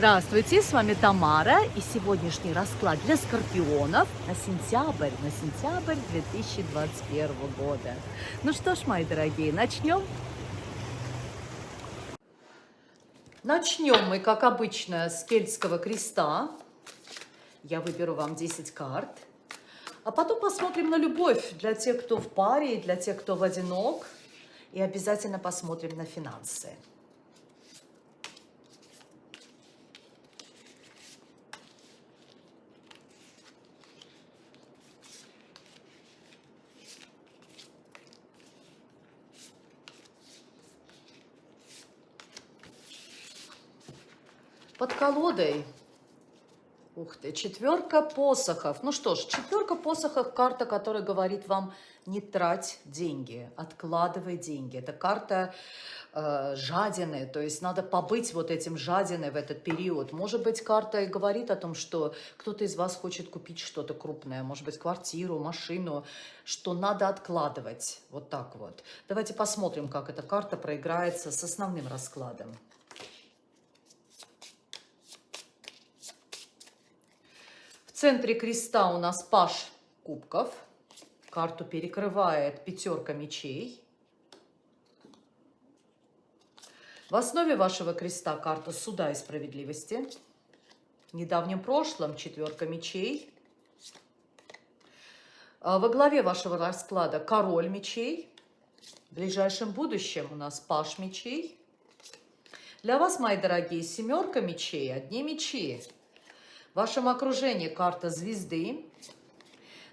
Здравствуйте, с вами Тамара и сегодняшний расклад для скорпионов на сентябрь, на сентябрь 2021 года. Ну что ж, мои дорогие, начнем? Начнем мы, как обычно, с кельтского креста. Я выберу вам 10 карт. А потом посмотрим на любовь для тех, кто в паре, и для тех, кто в одинок. И обязательно посмотрим на финансы. Под колодой, ух ты, четверка посохов. Ну что ж, четверка посохов – карта, которая говорит вам не трать деньги, откладывай деньги. Это карта э, жадины, то есть надо побыть вот этим жадиной в этот период. Может быть, карта и говорит о том, что кто-то из вас хочет купить что-то крупное, может быть, квартиру, машину, что надо откладывать. Вот так вот. Давайте посмотрим, как эта карта проиграется с основным раскладом. Центре креста у нас паш кубков. Карту перекрывает пятерка мечей. В основе вашего креста карта суда и справедливости. В недавнем прошлом четверка мечей. А во главе вашего расклада король мечей. В ближайшем будущем у нас паш мечей. Для вас, мои дорогие, семерка мечей, одни мечи. В вашем окружении карта звезды,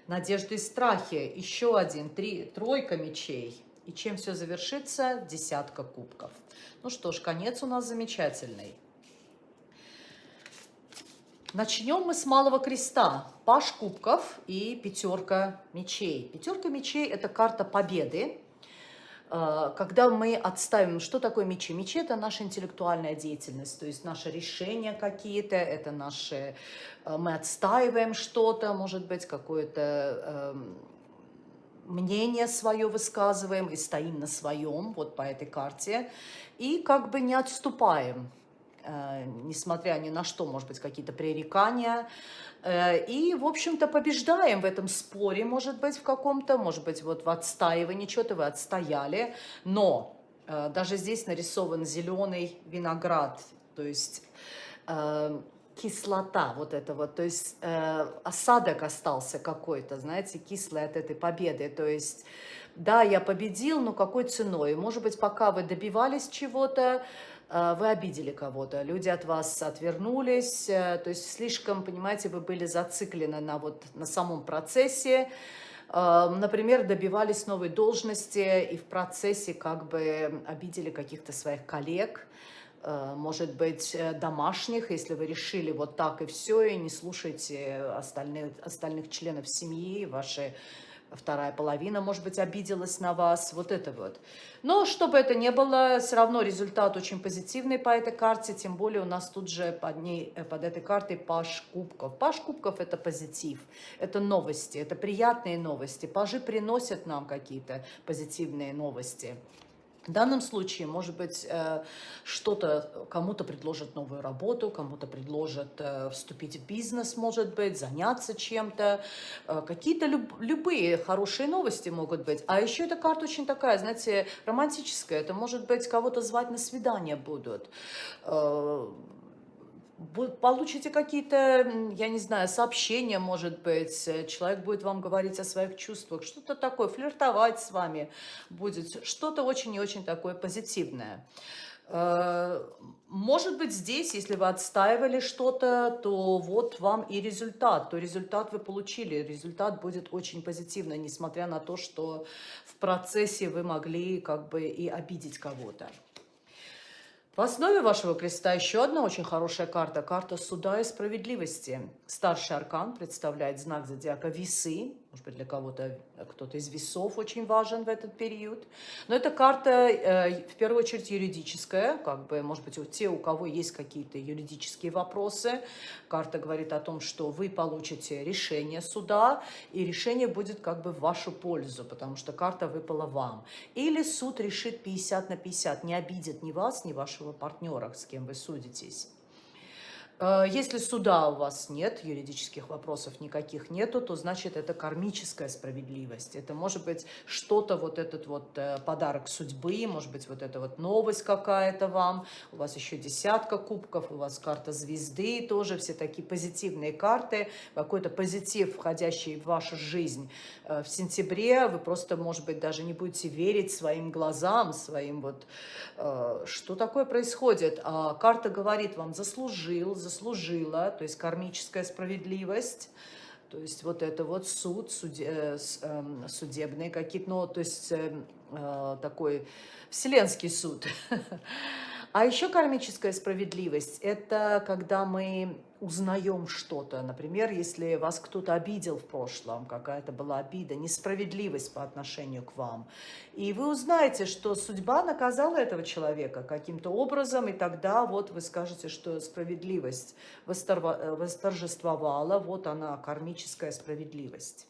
надежды и страхи, еще один, три, тройка мечей. И чем все завершится? Десятка кубков. Ну что ж, конец у нас замечательный. Начнем мы с малого креста. Паш кубков и пятерка мечей. Пятерка мечей – это карта победы. Э, когда мы отставим, что такое мечи? Мечи – это наша интеллектуальная деятельность, то есть наши решения какие-то, это наши… Э, мы отстаиваем что-то, может быть, какое-то эм, мнение свое высказываем и стоим на своем, вот по этой карте, и как бы не отступаем, несмотря ни на что, может быть, какие-то пререкания, Э, и, в общем-то, побеждаем в этом споре, может быть, в каком-то, может быть, вот в отстаивании что-то вы отстояли, но э, даже здесь нарисован зеленый виноград, то есть э, кислота вот это вот, то есть э, осадок остался какой-то, знаете, кислый от этой победы, то есть да, я победил, но какой ценой? Может быть, пока вы добивались чего-то, э, вы обидели кого-то, люди от вас отвернулись, э, то есть слишком, понимаете, вы были зациклены на, вот, на самом процессе, э, например, добивались новой должности и в процессе как бы обидели каких-то своих коллег, может быть, домашних, если вы решили вот так и все, и не слушайте остальных, остальных членов семьи, ваши вторая половина, может быть, обиделась на вас, вот это вот. Но чтобы это не было, все равно результат очень позитивный по этой карте, тем более у нас тут же под, ней, э, под этой картой паш кубков. Паш кубков – это позитив, это новости, это приятные новости. Пажи приносят нам какие-то позитивные новости. В данном случае, может быть, э, что-то, кому-то предложат новую работу, кому-то предложат э, вступить в бизнес, может быть, заняться чем-то. Э, какие-то люб любые хорошие новости могут быть. А еще эта карта очень такая, знаете, романтическая. Это, может быть, кого-то звать на свидание будут получите какие-то, я не знаю, сообщения, может быть, э, человек будет вам говорить о своих чувствах, что-то такое, флиртовать с вами будет, что-то очень и очень такое позитивное. Э, может быть, здесь, если вы отстаивали что-то, то вот вам и результат. То результат вы получили. Результат будет очень позитивный, несмотря на то, что в процессе вы могли как бы и обидеть кого-то. В основе вашего креста еще одна очень хорошая карта. Карта суда и справедливости. Старший аркан представляет знак зодиака весы. Может быть, для кого-то кто-то из весов очень важен в этот период. Но эта карта, э, в первую очередь, юридическая. Как бы, может быть, у те, у кого есть какие-то юридические вопросы. Карта говорит о том, что вы получите решение суда, и решение будет как бы в вашу пользу, потому что карта выпала вам. Или суд решит 50 на 50, не обидит ни вас, ни вашего партнера, с кем вы судитесь. Э, если суда у вас нет, юридических вопросов никаких нету, то значит это кармическая справедливость. Это может быть что-то, вот этот вот э, подарок судьбы, может быть вот эта вот новость какая-то вам, у вас еще десятка кубков, у вас карта звезды тоже, все такие позитивные карты, какой-то позитив, входящий в вашу жизнь. Э, в сентябре вы просто, может быть, даже не будете верить своим глазам, своим вот, что такое происходит. А карта говорит вам, заслужил, заслужил заслужила, то есть кармическая справедливость, то есть вот это вот суд, суде, э, эм, судебный какие-то, ну, то есть эм, э, такой вселенский суд. А еще кармическая справедливость – это когда мы узнаем что-то. Например, если вас кто-то обидел в прошлом, какая-то была обида, несправедливость по отношению к вам. И вы узнаете, что судьба наказала этого человека каким-то образом, и тогда вот вы скажете, что справедливость восторжествовала, вот она, кармическая справедливость.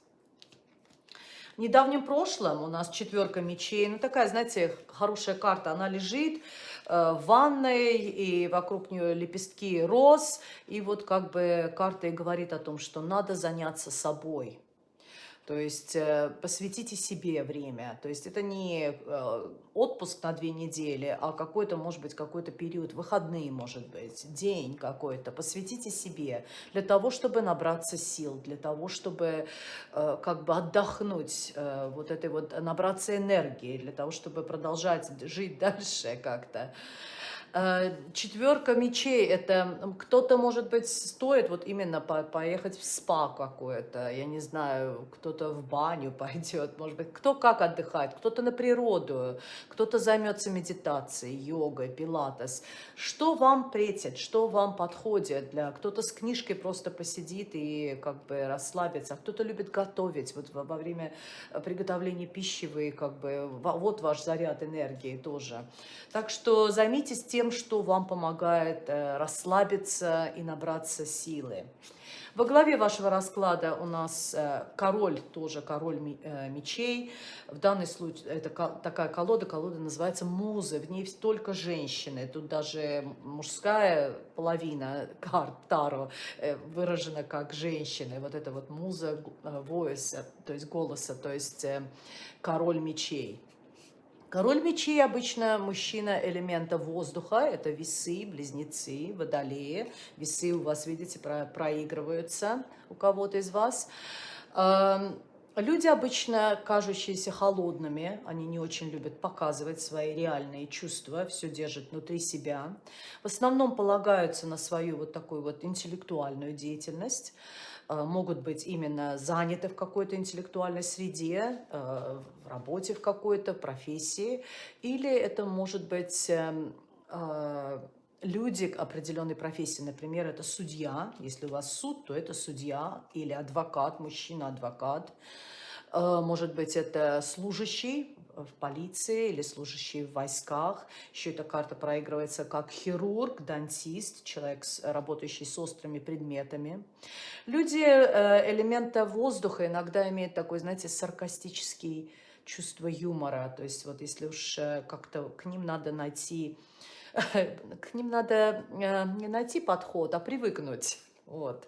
В недавнем прошлом у нас четверка мечей, ну такая, знаете, хорошая карта, она лежит, Э, в ванной, и вокруг нее лепестки роз. И вот как бы карта и говорит о том, что надо заняться собой. То есть э, посвятите себе время. То есть это не э, отпуск на две недели, а какой-то, может быть, какой-то период, выходные, может быть, день какой-то. Посвятите себе для того, чтобы набраться сил, для того, чтобы э, как бы отдохнуть, вот этой вот, набраться энергии, для того, чтобы продолжать жить дальше как-то. Э, четверка мечей, это кто-то, может быть, стоит вот именно по поехать в спа какое-то, я не знаю, кто-то в баню пойдет, может быть, кто как отдыхает, кто-то на природу, кто-то займется медитацией, йогой, пилатес. Что вам претит, что вам подходит? для Кто-то с книжкой просто посидит и как бы расслабится, а кто-то любит готовить, вот во время приготовления пищи как бы, вот ваш заряд энергии тоже. Так что займитесь тем, тем, что вам помогает э, расслабиться и набраться силы. Во главе вашего расклада у нас э, король, тоже король э, мечей. В данном случае это такая колода, колода называется музы. В ней только женщины. Тут даже мужская половина карт Таро выражена как женщины. Вот это вот муза voice, то есть голоса, то есть король мечей. Король мечей обычно мужчина элемента воздуха, это весы, близнецы, водолеи. Весы у вас, видите, про проигрываются у кого-то из вас. Эм, люди обычно кажущиеся холодными, они не очень любят показывать свои реальные чувства, все держат внутри себя. В основном полагаются на свою вот такую вот интеллектуальную деятельность. Э, могут быть именно заняты в какой-то интеллектуальной среде, э, в работе в какой-то, профессии, или это может быть э, люди определенной профессии, например, это судья, если у вас суд, то это судья, или адвокат, мужчина-адвокат, может быть, это служащий, в полиции или служащий в войсках. Еще эта карта проигрывается как хирург, дантист, человек, работающий с острыми предметами. Люди э, элемента воздуха иногда имеют такой, знаете, саркастический чувство юмора. То есть вот если уж э, как-то к ним надо найти, к ним надо э, не найти подход, а привыкнуть. Вот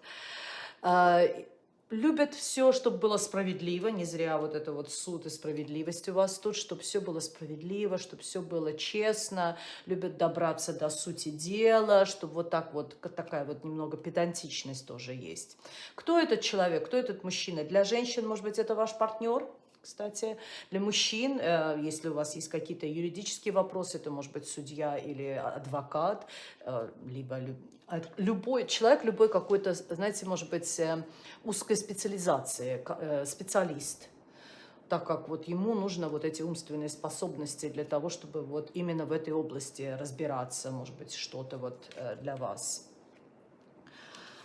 любят все, чтобы было справедливо, не зря вот это вот суд и справедливость у вас тут, чтобы все было справедливо, чтобы все было честно, любят добраться до сути дела, чтобы вот так вот, такая вот немного педантичность тоже есть. Кто этот человек, кто этот мужчина? Для женщин, может быть, это ваш партнер? Кстати. Для мужчин, э, если у вас есть какие-то юридические вопросы, это может быть судья или адвокат, э, либо любой человек, любой какой-то, знаете, может быть, э, узкой специализации, специалист так как вот ему нужно вот эти умственные способности для того, чтобы вот именно в этой области разбираться, может быть, что-то вот для вас.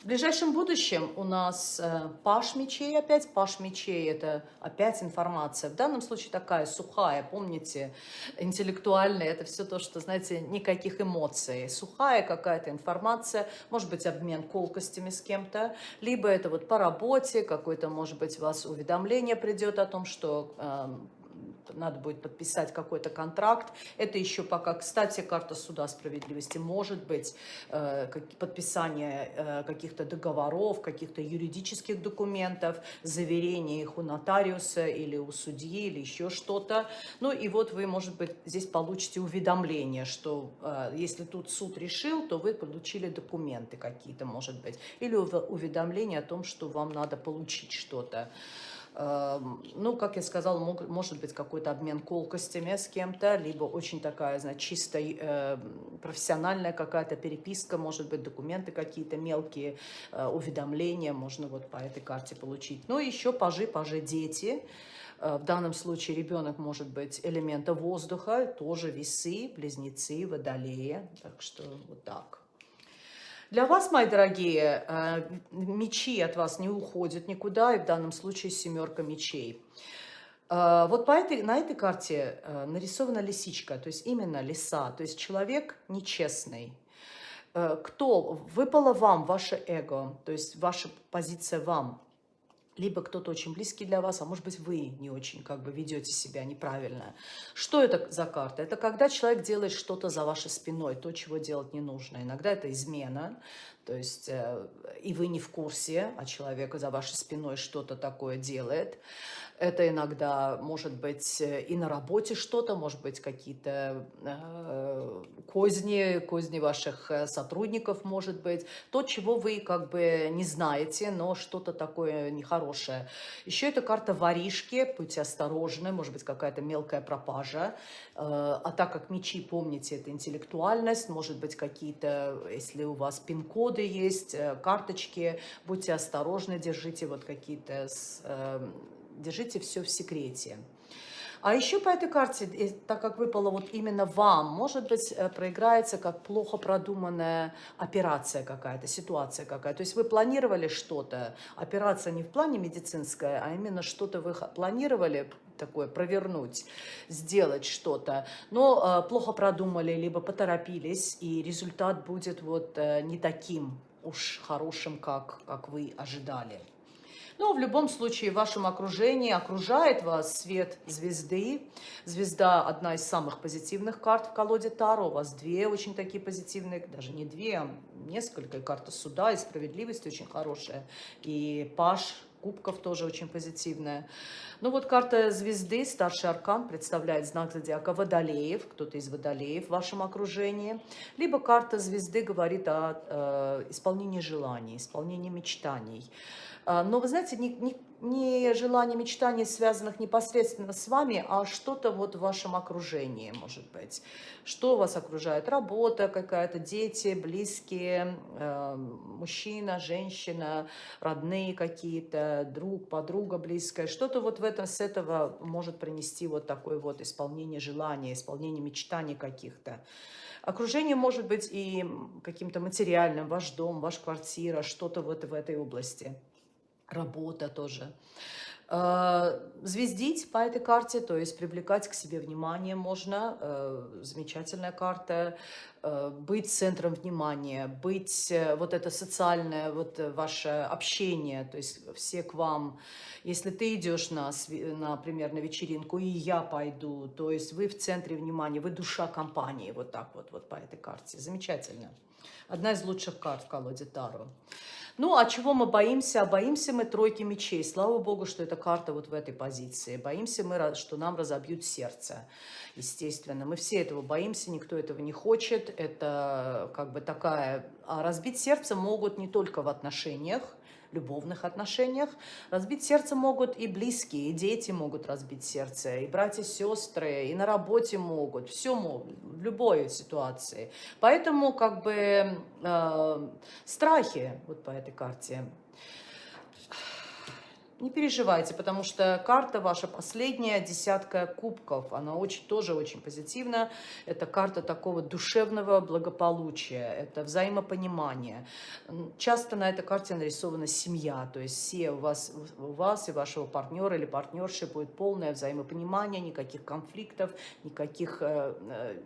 В ближайшем будущем у нас э, паш мечей опять. Паш мечей – это опять информация. В данном случае такая сухая, помните, интеллектуальная. Это все то, что, знаете, никаких эмоций. Сухая какая-то информация, может быть, обмен колкостями с кем-то, либо это вот по работе, какое-то, может быть, у вас уведомление придет о том, что э, надо будет подписать какой-то контракт. Это еще пока, кстати, карта суда справедливости. Может быть э, подписание э, каких-то договоров, каких-то юридических документов, заверение их у нотариуса или у судьи, или еще что-то. Ну и вот вы, может быть, здесь получите уведомление, что э, если тут суд решил, то вы получили документы какие-то, может быть. Или уведомление о том, что вам надо получить что-то. Эм, ну, как я сказала, может быть какой-то обмен колкостями с кем-то, либо очень такая, значит, чисто э, профессиональная какая-то переписка, может быть, документы какие-то мелкие, э, уведомления можно вот по этой карте получить. Ну, еще пажи, пажи, дети. Э, в данном случае ребенок может быть элемента воздуха, тоже весы, близнецы, водолеи. Так что вот так. Для вас, мои дорогие, э, мечи от вас не уходят никуда, и в данном случае семерка мечей. Э, вот по этой, на этой карте э, нарисована лисичка, то есть именно лиса, то есть человек нечестный. Кто? Выпало вам ваше эго, то есть ваша позиция вам либо кто-то очень близкий для вас, а может быть вы не очень как бы ведете себя неправильно. Что это за карта? Это когда человек делает что-то за вашей спиной, то, чего делать не нужно. Иногда это измена, то есть э, и вы не в курсе, а человек за вашей спиной что-то такое делает. Это иногда может быть э, и на работе что-то, может быть какие-то э, козни, козни ваших э, сотрудников, может быть. То, чего вы как бы не знаете, но что-то такое нехорошее. Еще это карта воришки, будьте осторожны, может быть какая-то мелкая пропажа. Э, а так как мечи, помните, это интеллектуальность, может быть какие-то, если у вас пин-коды есть, э, карточки, будьте осторожны, держите вот какие-то держите все в секрете. А еще по этой карте, так как выпало вот именно вам, может быть, э, проиграется как плохо продуманная операция какая-то, ситуация какая-то. То есть вы планировали что-то, операция не в плане медицинская, а именно что-то вы планировали такое провернуть, сделать что-то, но э, плохо продумали, либо поторопились, и результат будет вот э, не таким уж хорошим, как, как вы ожидали. Но в любом случае в вашем окружении окружает вас свет звезды. Звезда одна из самых позитивных карт в колоде Таро. У вас две очень такие позитивные, даже не две, а несколько. И карта суда, и справедливости очень хорошая. И Паш кубков тоже очень позитивная. Ну вот карта звезды, старший аркан, представляет знак зодиака Водолеев, кто-то из Водолеев в вашем окружении. Либо карта звезды говорит о э, исполнении желаний, исполнении мечтаний. А, но вы знаете, не, не, не желание мечтаний, связанных непосредственно с вами, а что-то вот в вашем окружении, может быть. Что вас окружает? Работа какая-то, дети, близкие, э, мужчина, женщина, родные какие-то, друг, подруга близкая. Что-то вот в этом, с этого может принести вот такое вот исполнение желания, исполнение мечтаний каких-то. Окружение может быть и каким-то материальным, ваш дом, ваша квартира, что-то вот в этой области работа тоже. Э, звездить по этой карте, то есть привлекать к себе внимание можно. Э, замечательная карта. Э, быть центром внимания, быть вот это социальное, вот ваше общение, то есть все к вам. Если ты идешь, на, например, на вечеринку, и я пойду, то есть вы в центре внимания, вы душа компании, вот так вот, вот по этой карте. Замечательно. Одна из лучших карт в колоде Таро. Ну, а чего мы боимся? Боимся мы тройки мечей. Слава Богу, что эта карта вот в этой позиции. Боимся мы, что нам разобьют сердце, естественно. Мы все этого боимся, никто этого не хочет. Это как бы такая... А разбить сердце могут не только в отношениях, любовных отношениях. Разбить сердце могут и близкие, и дети могут разбить сердце, и братья, сестры, и на работе могут, все могут, в любой ситуации. Поэтому как бы э, страхи вот по этой карте не переживайте, потому что карта ваша последняя, десятка кубков, она очень, тоже очень позитивна. Это карта такого душевного благополучия, это взаимопонимание. Часто на этой карте нарисована семья, то есть все у вас, у вас и вашего партнера или партнерши будет полное взаимопонимание, никаких конфликтов, никаких э, э,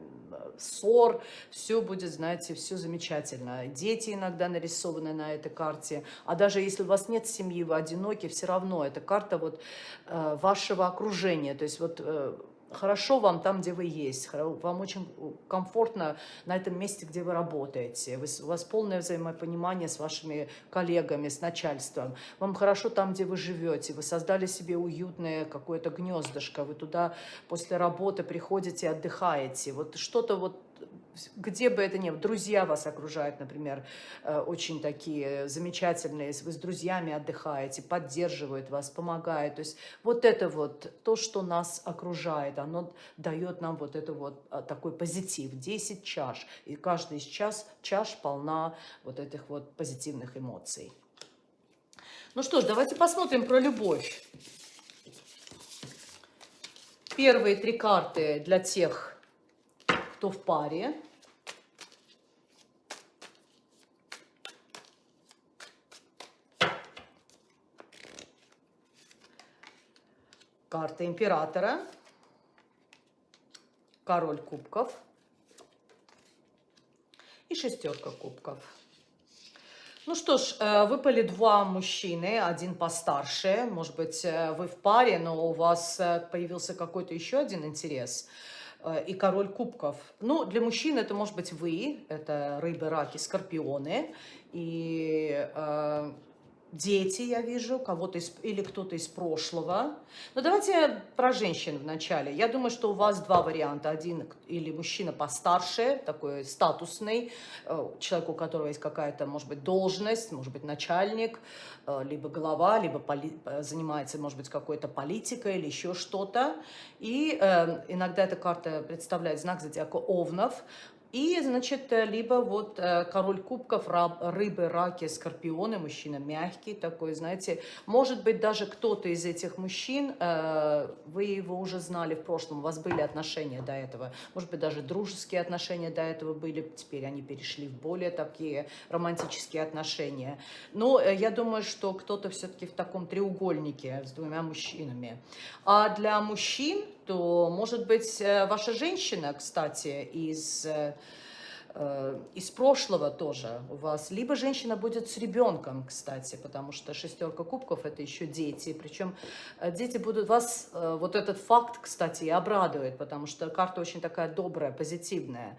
ссор, все будет, знаете, все замечательно. Дети иногда нарисованы на этой карте, а даже если у вас нет семьи, вы одиноки, все равно равно. Это карта вот э, вашего окружения. То есть вот э, хорошо вам там, где вы есть, вам очень комфортно на этом месте, где вы работаете, у вас полное взаимопонимание с вашими коллегами, с начальством, вам хорошо там, где вы живете, вы создали себе уютное какое-то гнездышко, вы туда после работы приходите, отдыхаете, вот что-то вот где бы это ни было, друзья вас окружают, например, э, очень такие замечательные, вы с друзьями отдыхаете, поддерживают вас, помогают. То есть вот это вот, то, что нас окружает, оно дает нам вот это вот а, такой позитив. 10 чаш, и каждый из час, чаш полна вот этих вот позитивных эмоций. Ну что ж, давайте посмотрим про любовь. Первые три карты для тех, кто в паре. Карта императора, король кубков и шестерка кубков. Ну что ж, э, выпали два мужчины, один постарше, может быть, э, вы в паре, но у вас э, появился какой-то еще один интерес – и король кубков. Ну, для мужчин это может быть вы, это рыбы, раки, скорпионы. И дети, я вижу, кого-то из, или кто-то из прошлого. Но давайте про женщин вначале. Я думаю, что у вас два варианта. Один или мужчина постарше, такой статусный, э, человек, у которого есть какая-то, может быть, должность, может быть, начальник, э, либо глава, либо поли, э, занимается, может быть, какой-то политикой или еще что-то. И э, иногда эта карта представляет знак зодиака Овнов. И, значит, э, либо вот э, король кубков, рыбы, раки, скорпионы, мужчина мягкий такой, знаете. Может быть, даже кто-то из этих мужчин, э, вы его уже знали в прошлом, у вас были отношения до этого. Может быть, даже дружеские отношения до этого были, теперь они перешли в более такие романтические отношения. Но я думаю, что кто-то все-таки в таком треугольнике с двумя мужчинами. А для мужчин то, может быть, э, ваша женщина, кстати, из, э, э, из прошлого тоже у вас, либо женщина будет с ребенком, кстати, потому что шестерка кубков – это еще дети, причем дети будут вас, вот этот факт, кстати, и обрадует, потому что карта очень такая добрая, позитивная.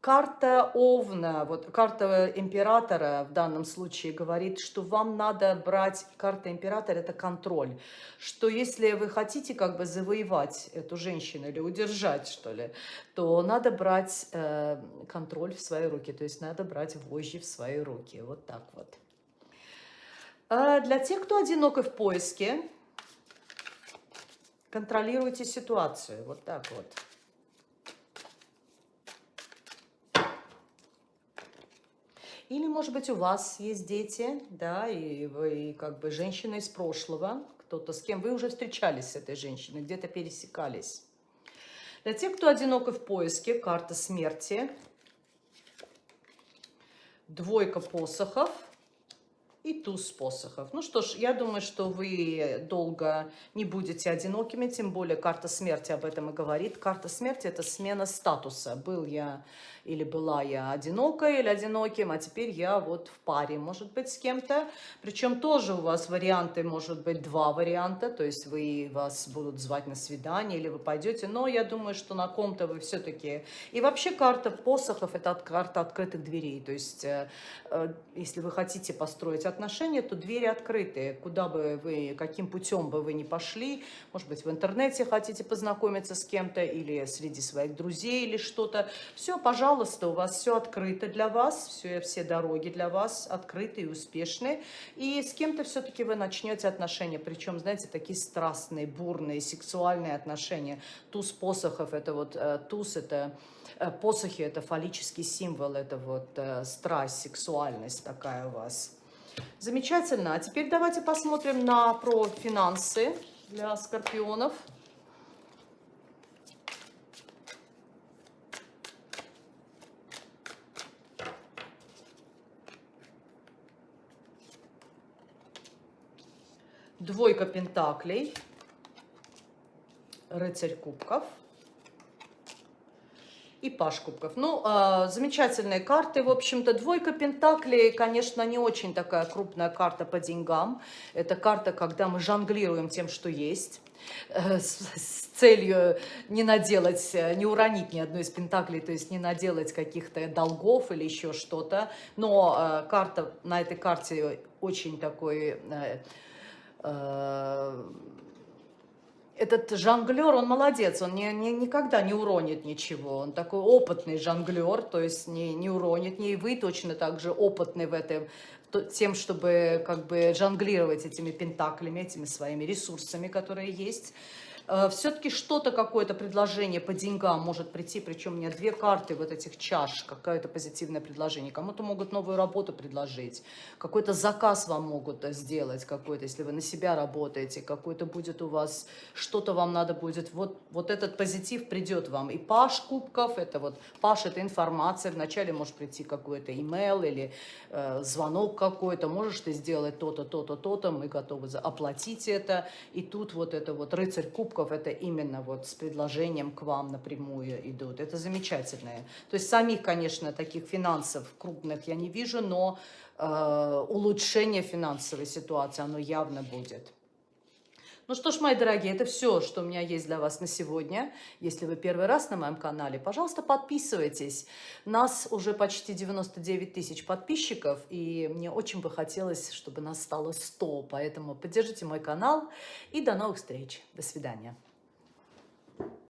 Карта Овна, вот карта императора в данном случае говорит, что вам надо брать, карта императора это контроль, что если вы хотите как бы завоевать эту женщину или удержать что ли, то надо брать э, контроль в свои руки, то есть надо брать вожжи в свои руки, вот так вот. А для тех, кто одинок и в поиске, контролируйте ситуацию, вот так вот. Или, может быть, у вас есть дети, да, и вы как бы женщина из прошлого, кто-то с кем вы уже встречались с этой женщиной, где-то пересекались. Для тех, кто одинок и в поиске, карта смерти, двойка посохов – и туз посохов. Ну что ж, я думаю, что вы долго не будете одинокими, тем более карта смерти об этом и говорит. Карта смерти – это смена статуса. Был я или была я одинокой или одиноким, а теперь я вот в паре, может быть, с кем-то. Причем тоже у вас варианты, может быть, два варианта, то есть вы, вас будут звать на свидание или вы пойдете, но я думаю, что на ком-то вы все-таки... И вообще карта посохов – это карта открытых дверей, то есть э, э, если вы хотите построить отношения, то двери открытые. Куда бы вы, каким путем бы вы ни пошли, может быть, в интернете хотите познакомиться с кем-то или среди своих друзей или что-то. Все, пожалуйста, у вас все открыто для вас, все, все дороги для вас открыты и успешны. И с кем-то все-таки вы начнете отношения, причем, знаете, такие страстные, бурные, сексуальные отношения. Туз посохов, это вот, э, туз это э, посохи, это фаллический символ, это вот э, страсть, сексуальность такая у вас. Замечательно. А теперь давайте посмотрим на про финансы для скорпионов. Двойка пентаклей, рыцарь кубков и паш кубков. Ну, э, замечательные карты, в общем-то. Двойка пентаклей, конечно, не очень такая крупная карта по деньгам. Это карта, когда мы жонглируем тем, что есть. Э, с, с целью не наделать, э, не уронить ни одной из пентаклей, то есть не наделать каких-то долгов или еще что-то. Но э, карта, на этой карте очень такой... Э, э, этот жонглер, он молодец, он не, не, никогда не уронит ничего. Он такой опытный жонглер, то есть не, не уронит. И вы точно так же опытный в этом, тем, чтобы как бы жонглировать этими пентаклями, этими своими ресурсами, которые есть. Э, все-таки что-то, какое-то предложение по деньгам может прийти, причем у меня две карты вот этих чаш, какое-то позитивное предложение. Кому-то могут новую работу предложить, какой-то заказ вам могут сделать, какой-то, если вы на себя работаете, какой-то будет у вас, что-то вам надо будет, вот, вот этот позитив придет вам. И паш кубков, это вот, паш это информация, вначале может прийти какой-то имейл или э, звонок какой-то, можешь ты сделать то-то, то-то, то-то, мы готовы оплатить это. И тут вот это вот рыцарь кубков, покупков это именно вот с предложением к вам напрямую идут. Это замечательное. То есть самих, конечно, таких финансов крупных я не вижу, но э, улучшение финансовой ситуации, оно явно будет. Ну что ж, мои дорогие, это все, что у меня есть для вас на сегодня. Если вы первый раз на моем канале, пожалуйста, подписывайтесь. Нас уже почти 99 тысяч подписчиков, и мне очень бы хотелось, чтобы нас стало 100. Поэтому поддержите мой канал, и до новых встреч. До свидания.